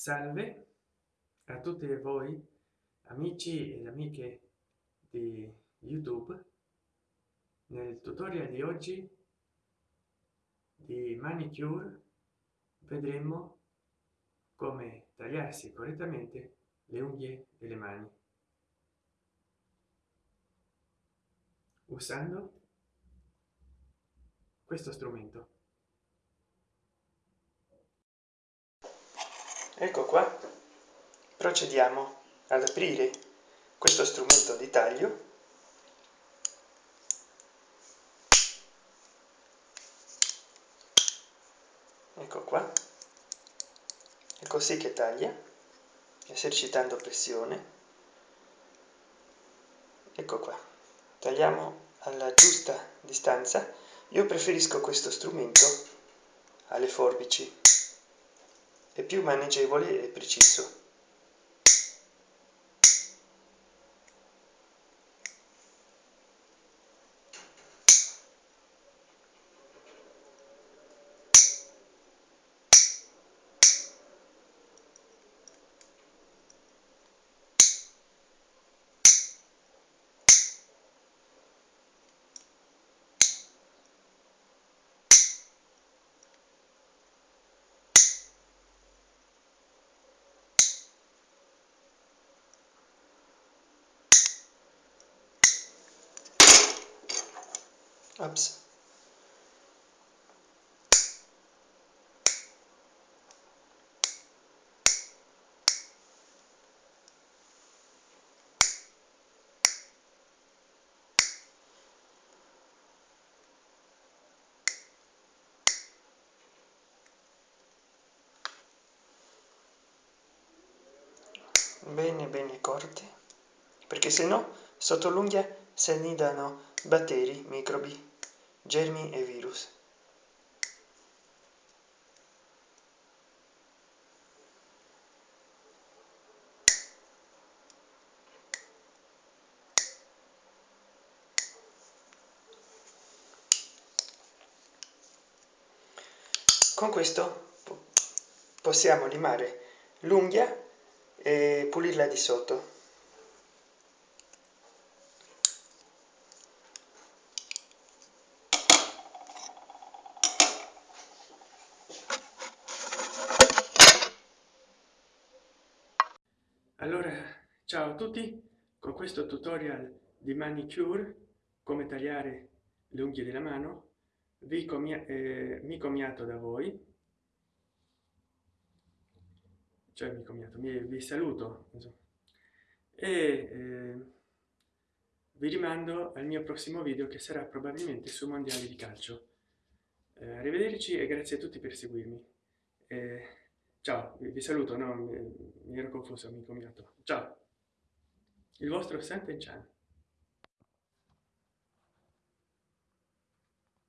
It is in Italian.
salve a tutti voi amici ed amiche di youtube. Nel tutorial di oggi di manicure vedremo come tagliarsi correttamente le unghie delle mani. Usando questo strumento ecco qua. Procediamo ad aprire questo strumento di taglio. Ecco qua. È così che taglia esercitando pressione. Ecco qua. Tagliamo alla giusta distanza. Io preferisco questo strumento alle forbici è più maneggevole e preciso Ups. bene bene corte perché se no sotto l'unghia si annidano batteri microbi germi e virus. Con questo possiamo limare l'unghia e pulirla di sotto allora ciao a tutti. Con questo tutorial di manicure come tagliare le unghie della mano vi comia eh, mi comiato da voi. Cioè mi comiato mi, vi saluto insomma. e eh, vi rimando al mio prossimo video che sarà probabilmente sui mondiali di calcio. Eh, arrivederci e grazie a tutti per seguirmi. Eh, ciao vi saluto no mi, ero confuso amico mio. Ciao. Il vostro Sant'Enchan